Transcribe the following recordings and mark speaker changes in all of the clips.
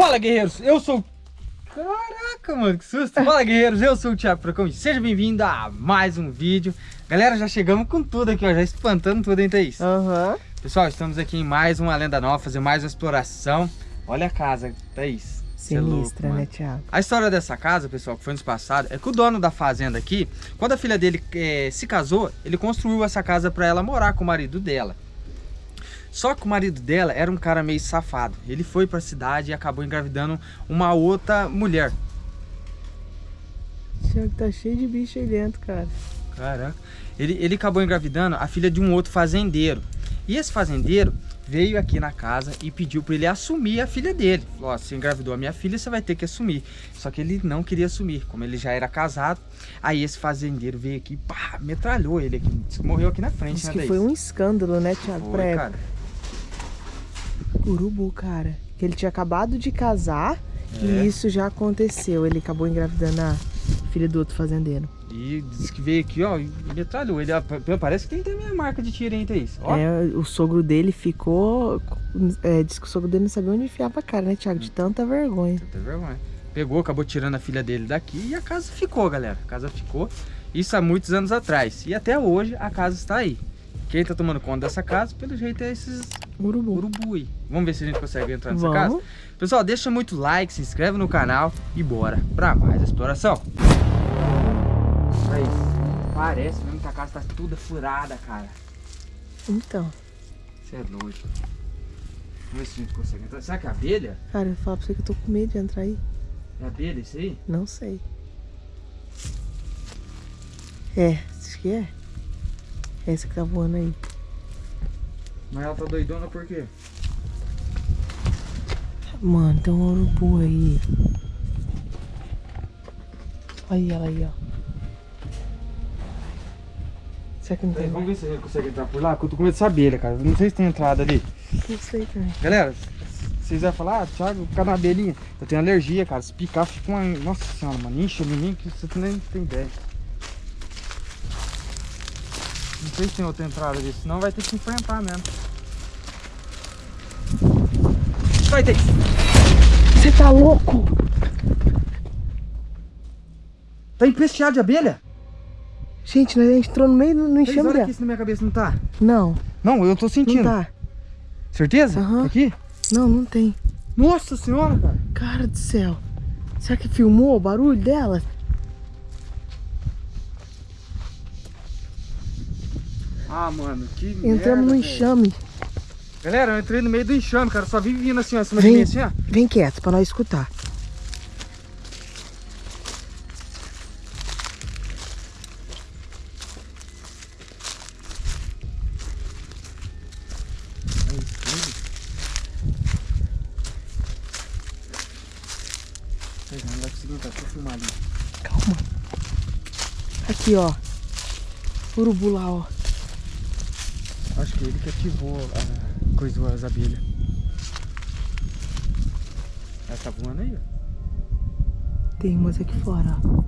Speaker 1: Fala, guerreiros! Eu sou... Caraca, mano, que susto! Fala, guerreiros! Eu sou o Thiago Procão seja bem-vindo a mais um vídeo. Galera, já chegamos com tudo aqui, ó, já espantando tudo, hein, Thaís?
Speaker 2: Aham. Uhum.
Speaker 1: Pessoal, estamos aqui em mais uma lenda nova, fazer mais uma exploração. Olha a casa, Thaís.
Speaker 2: Sinistra, é louco, né, Thiago?
Speaker 1: A história dessa casa, pessoal, que foi nos passado, é que o dono da fazenda aqui, quando a filha dele é, se casou, ele construiu essa casa para ela morar com o marido dela. Só que o marido dela era um cara meio safado. Ele foi pra cidade e acabou engravidando uma outra mulher.
Speaker 2: Thiago, tá cheio de bicho aí dentro, cara.
Speaker 1: Caraca. Ele, ele acabou engravidando a filha de um outro fazendeiro. E esse fazendeiro veio aqui na casa e pediu para ele assumir a filha dele. Falou, ó, você engravidou a minha filha, você vai ter que assumir. Só que ele não queria assumir, como ele já era casado. Aí esse fazendeiro veio aqui, pá, metralhou ele aqui, morreu aqui na frente,
Speaker 2: Isso né, que foi um escândalo, né, Thiago?
Speaker 1: Foi, cara.
Speaker 2: Urubu, cara. Que ele tinha acabado de casar é. e isso já aconteceu. Ele acabou engravidando a filha do outro fazendeiro.
Speaker 1: E disse que veio aqui, ó, e metralhou. Ele parece que tem também a marca de tiro, Thaís?
Speaker 2: Ó. É, o sogro dele ficou. É, disse que o sogro dele não sabia onde enfiava a cara, né, Thiago? De tanta vergonha.
Speaker 1: Tanta vergonha. Pegou, acabou tirando a filha dele daqui e a casa ficou, galera. A casa ficou. Isso há muitos anos atrás. E até hoje a casa está aí. Quem tá tomando conta dessa casa, pelo jeito, é esses urubu, urubu aí. Vamos ver se a gente consegue entrar nessa Vamos. casa? Pessoal, deixa muito like, se inscreve no canal e bora pra mais exploração. Aí, parece mesmo que a casa tá toda furada, cara.
Speaker 2: Então.
Speaker 1: Você é doido. Vamos ver se a gente consegue entrar. Será que é abelha?
Speaker 2: Cara, eu falo pra você que eu tô com medo de entrar aí.
Speaker 1: É abelha isso aí?
Speaker 2: Não sei. É, acho que é. É esse que tá voando aí.
Speaker 1: Mas ela tá doidona por quê?
Speaker 2: Mano, tem um urubu aí. Aí ela aí, ó.
Speaker 1: Será que não tem? Vamos ver se a gente consegue entrar por lá, porque eu tô com medo dessa abelha, cara. Não sei se tem entrada ali.
Speaker 2: Não sei também.
Speaker 1: Galera, vocês vão falar, ah, Thiago, ficar na abelhinha. Eu tenho alergia, cara. Se picar, fica uma. Nossa senhora, mano. Incha em que você nem tem ideia. Não sei se tem outra entrada ali, senão vai ter que enfrentar mesmo. Vai ter
Speaker 2: Você tá louco?
Speaker 1: Tá empesteado de abelha?
Speaker 2: Gente, nós entrou no meio no enxame
Speaker 1: aqui se na minha cabeça não tá.
Speaker 2: Não.
Speaker 1: Não, eu tô sentindo.
Speaker 2: Não tá.
Speaker 1: Certeza?
Speaker 2: Uhum.
Speaker 1: Aqui?
Speaker 2: Não, não tem.
Speaker 1: Nossa senhora, cara.
Speaker 2: Cara do céu. Será que filmou o barulho dela?
Speaker 1: Ah, mano, que
Speaker 2: Entramos merda, no enxame.
Speaker 1: Galera, eu entrei no meio do enxame, cara. Só vi vindo assim, ó, acima vem, de mim, assim, ó.
Speaker 2: Vem quieto, pra nós escutar.
Speaker 1: Ali.
Speaker 2: Calma. Aqui, ó. Urubu lá, ó.
Speaker 1: Que ele que ativou a coisa as abelhas. Ela tá voando aí, ó.
Speaker 2: Tem umas aqui fora, ó.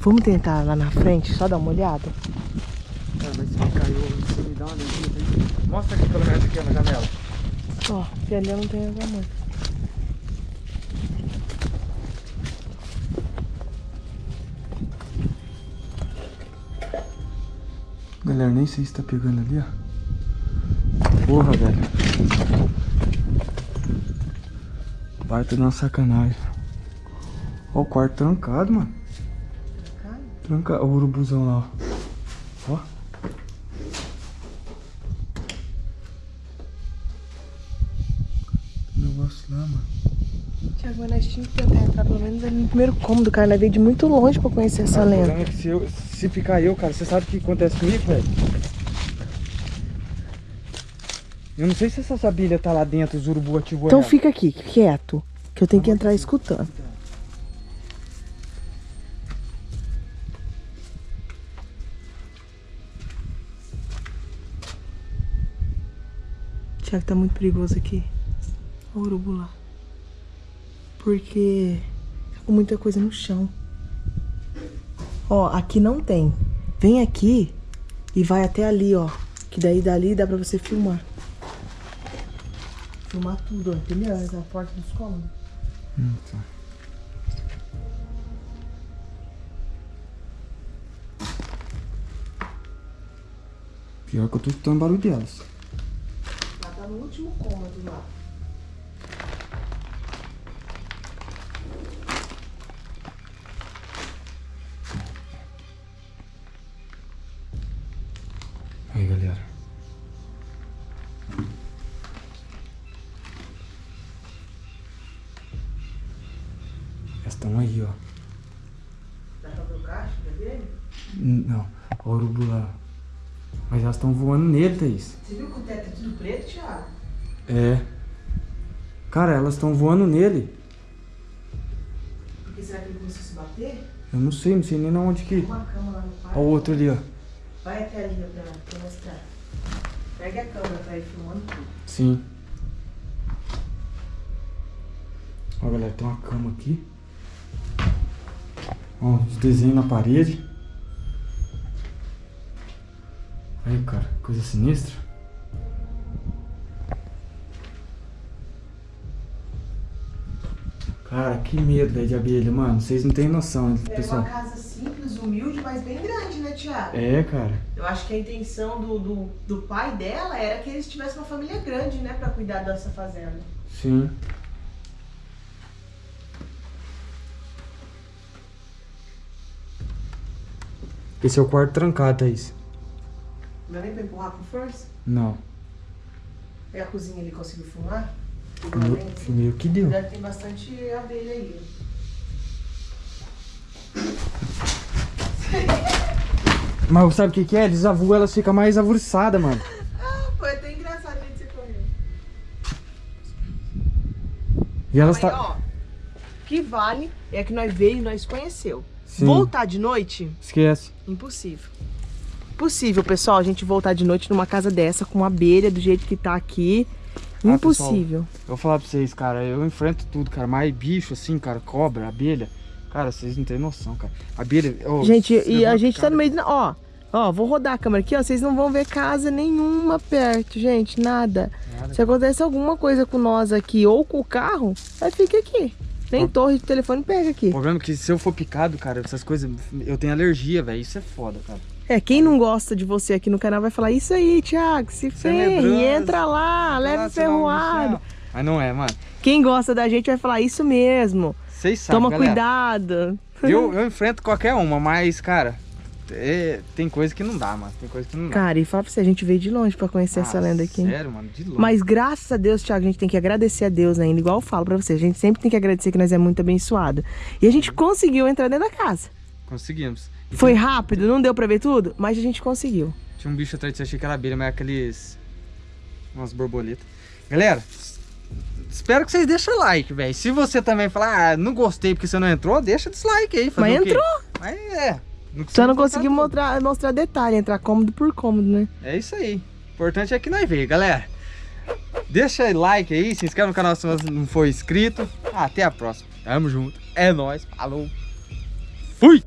Speaker 2: Vamos tentar lá na frente, só dar uma olhada?
Speaker 1: Cara, mas se caiu, você me dá uma olhadinha. Mostra aqui pelo menos aqui na janela.
Speaker 2: Ó, que ali não tem água muito.
Speaker 1: Galera, nem sei se tá pegando ali, ó. Porra, velho. Baita de uma sacanagem. Ó, o quarto trancado, mano. Trancado? Trancado. o urubuzão lá, ó. Ó. Tem negócio lá, mano.
Speaker 2: Mas nós tínhamos que tentar entrar pelo menos ali no primeiro cômodo, cara. Nós veio de muito longe pra conhecer essa cara, lenda.
Speaker 1: É se, eu, se ficar eu, cara, você sabe o que acontece comigo, velho? Eu não sei se essa abelha tá lá dentro, os urubu ativou
Speaker 2: Então ela. fica aqui, quieto, que eu tenho que entrar escutando. Tiago, tá muito perigoso aqui. Olha o urubu lá. Porque tá com muita coisa no chão. Ó, aqui não tem. Vem aqui e vai até ali, ó. Que daí dali dá pra você filmar. filmar tudo, ó, entendeu? Essa é a porta dos cômodos.
Speaker 1: Hum, tá. Pior que eu tô escutando barulho delas.
Speaker 2: Ela tá no último cômodo lá.
Speaker 1: Aí, galera. Estão aí, ó.
Speaker 2: Dá pra ver o caixa dele?
Speaker 1: Não, o urubu lá. Mas elas estão voando nele, Thaís.
Speaker 2: Você viu que o teto é tudo preto, Thiago?
Speaker 1: É. Cara, elas estão voando nele.
Speaker 2: Por que será que ele começou a se bater?
Speaker 1: Eu não sei, não sei nem onde que.
Speaker 2: Uma cama lá no quarto.
Speaker 1: Ó o outro ali, ó.
Speaker 2: Vai até ali ó, pra, mostrar. Pega a câmera pra ir filmando tudo.
Speaker 1: Sim. Ó, galera, tem uma cama aqui. Ó, os desenhos na parede. Aí, cara, coisa sinistra. Cara, que medo, velho, de abelha, mano. Vocês não têm noção, né,
Speaker 2: É
Speaker 1: pessoal.
Speaker 2: uma casa humilde, mas bem grande, né, Thiago?
Speaker 1: É, cara.
Speaker 2: Eu acho que a intenção do, do, do pai dela era que eles tivessem uma família grande, né, pra cuidar dessa fazenda.
Speaker 1: Sim. Esse é o quarto trancado, Thaís.
Speaker 2: Não é nem pra empurrar com força?
Speaker 1: Não.
Speaker 2: E a cozinha ele conseguiu?
Speaker 1: Meio,
Speaker 2: Igualmente?
Speaker 1: meio que deu.
Speaker 2: Deve ter bastante abelha aí.
Speaker 1: Mas sabe o que, que é? Eles avulsam, elas ficam mais avulsadas, mano.
Speaker 2: Ah, foi até engraçado a gente você correr.
Speaker 1: E elas tá.
Speaker 2: ó, o que vale é que nós veio e nós conheceu.
Speaker 1: Sim.
Speaker 2: Voltar de noite,
Speaker 1: Esquece.
Speaker 2: impossível. Impossível, pessoal, a gente voltar de noite numa casa dessa com abelha do jeito que tá aqui.
Speaker 1: Ah,
Speaker 2: Impossível.
Speaker 1: Eu vou falar pra vocês, cara, eu enfrento tudo, cara. Mais bicho, assim, cara, cobra, abelha. Cara, vocês não têm noção, cara. Abelha. ô,
Speaker 2: gente,
Speaker 1: se
Speaker 2: e a gente tá
Speaker 1: cara.
Speaker 2: no meio. da- Ó, ó, vou rodar a câmera aqui, ó. Vocês não vão ver casa nenhuma perto, gente, nada.
Speaker 1: Nada.
Speaker 2: Se acontece alguma coisa com nós aqui ou com o carro, aí fica aqui. Nem torre de telefone pega aqui.
Speaker 1: O problema é que se eu for picado, cara, essas coisas, eu tenho alergia, velho. Isso é foda, cara.
Speaker 2: É, quem não gosta de você aqui no canal vai falar isso aí, Thiago, se
Speaker 1: é
Speaker 2: ferre, entra lá, leva
Speaker 1: Ah, senão,
Speaker 2: ferroado.
Speaker 1: Mas não é, mano.
Speaker 2: Quem gosta da gente vai falar isso mesmo.
Speaker 1: Vocês sabem,
Speaker 2: Toma
Speaker 1: galera.
Speaker 2: cuidado.
Speaker 1: Eu, eu enfrento qualquer uma, mas, cara, é- tem coisa que não dá, mano. Tem coisa que não dá.
Speaker 2: Cara, e fala pra você, a gente veio de longe pra conhecer essa
Speaker 1: Ah,
Speaker 2: lenda aqui.
Speaker 1: Sério, mano, de longe.
Speaker 2: Mas graças a Deus, Thiago, a gente tem que agradecer a Deus ainda. Igual eu falo pra você, a gente sempre tem que agradecer que nós é muito abençoado. E a gente conseguiu entrar dentro da casa.
Speaker 1: Conseguimos. E
Speaker 2: Foi
Speaker 1: tinha-
Speaker 2: rápido, não deu pra ver tudo, mas a gente conseguiu.
Speaker 1: Tinha um bicho atrás de você, achei que era abelha, mas é aqueles. umas borboletas. Galera, espero que vocês deixem like, velho. Se você também falar, ah, não gostei porque você não entrou, deixa dislike aí.
Speaker 2: Mas entrou.
Speaker 1: Mas é. Não
Speaker 2: Só não
Speaker 1: botar
Speaker 2: mostrar, mostrar detalhe, entrar cômodo por cômodo, né?
Speaker 1: É isso aí. O importante é que nós veio, galera. Deixa like aí, se inscreve no canal se você não for inscrito. Até a próxima. Tamo junto. É nóis. Falou. Fui!